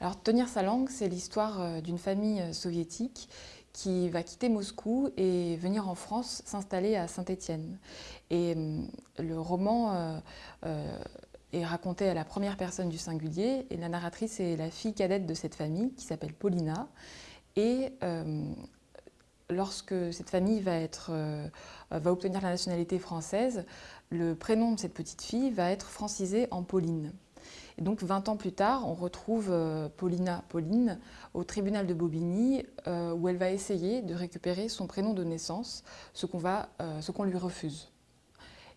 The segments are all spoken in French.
Alors, Tenir sa langue, c'est l'histoire euh, d'une famille euh, soviétique qui va quitter Moscou et venir en France s'installer à Saint-Étienne. Et euh, le roman est raconté à la première personne du singulier et la narratrice est la fille cadette de cette famille qui s'appelle Paulina. Et lorsque cette famille va, va obtenir la nationalité française, le prénom de cette petite fille va être francisé en Pauline. Et donc 20 ans plus tard, on retrouve euh, Paulina Pauline au tribunal de Bobigny euh, où elle va essayer de récupérer son prénom de naissance, ce qu'on euh, lui refuse.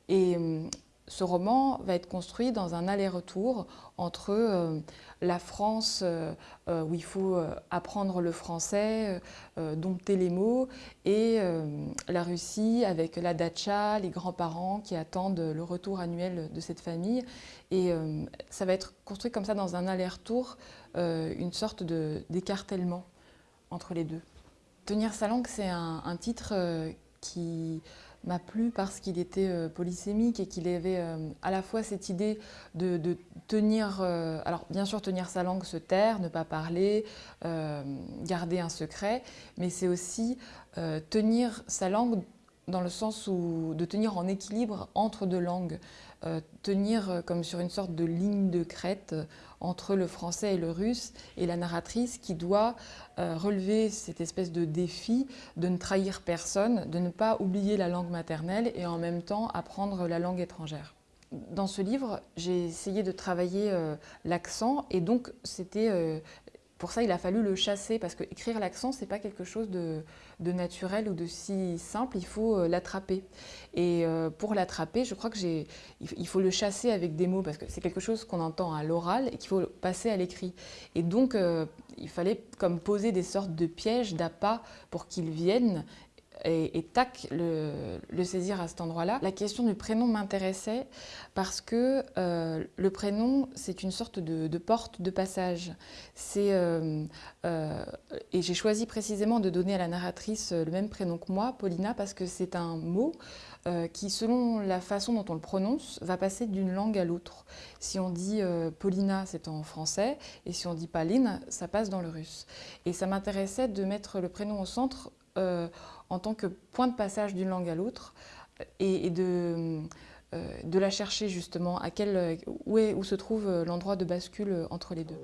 Et hum, ce roman va être construit dans un aller-retour entre euh, la France, euh, euh, où il faut apprendre le français, dompter les mots, et la Russie avec la dacha, les grands-parents qui attendent le retour annuel de cette famille. Et ça va être construit comme ça dans un aller-retour, une sorte d'écartèlement entre les deux. Tenir sa langue, c'est un, un, titre qui m'a plu parce qu'il était euh, polysémique et qu'il avait euh, à la fois cette idée de, tenir, euh, alors bien sûr tenir sa langue, se taire, ne pas parler, garder un secret, mais c'est aussi tenir sa langue dans le sens où de tenir en équilibre entre deux langues, euh, tenir euh, comme sur une sorte de ligne de crête euh, entre le français et le russe, et la narratrice qui doit relever cette espèce de défi de ne trahir personne, de ne pas oublier la langue maternelle et en même temps apprendre la langue étrangère. Dans ce livre, j'ai essayé de travailler l'accent et donc c'était pour ça, il a fallu le chasser, parce que écrire l'accent, c'est pas quelque chose de, naturel ou de si simple, il faut euh, l'attraper. Et euh, pour l'attraper, je crois que j'ai, il faut le chasser avec des mots, parce que c'est quelque chose qu'on entend à l'oral et qu'il faut passer à l'écrit. Et donc, euh, il fallait comme poser des sortes de pièges, d'appâts, pour qu'ils viennent et, tac, le, saisir à cet endroit-là. La question du prénom m'intéressait parce que euh, le prénom, c'est une sorte de, porte de passage. Euh, euh, et j'ai choisi précisément de donner à la narratrice le même prénom que moi, Paulina, parce que c'est un mot qui, selon la façon dont on le prononce, va passer d'une langue à l'autre. Si on dit Paulina, c'est en français, et si on dit Pauline, ça passe dans le russe. Et ça m'intéressait de mettre le prénom au centre en tant que point de passage d'une langue à l'autre et, de, euh, de, la chercher justement à quel, où, se trouve l'endroit de bascule entre les deux.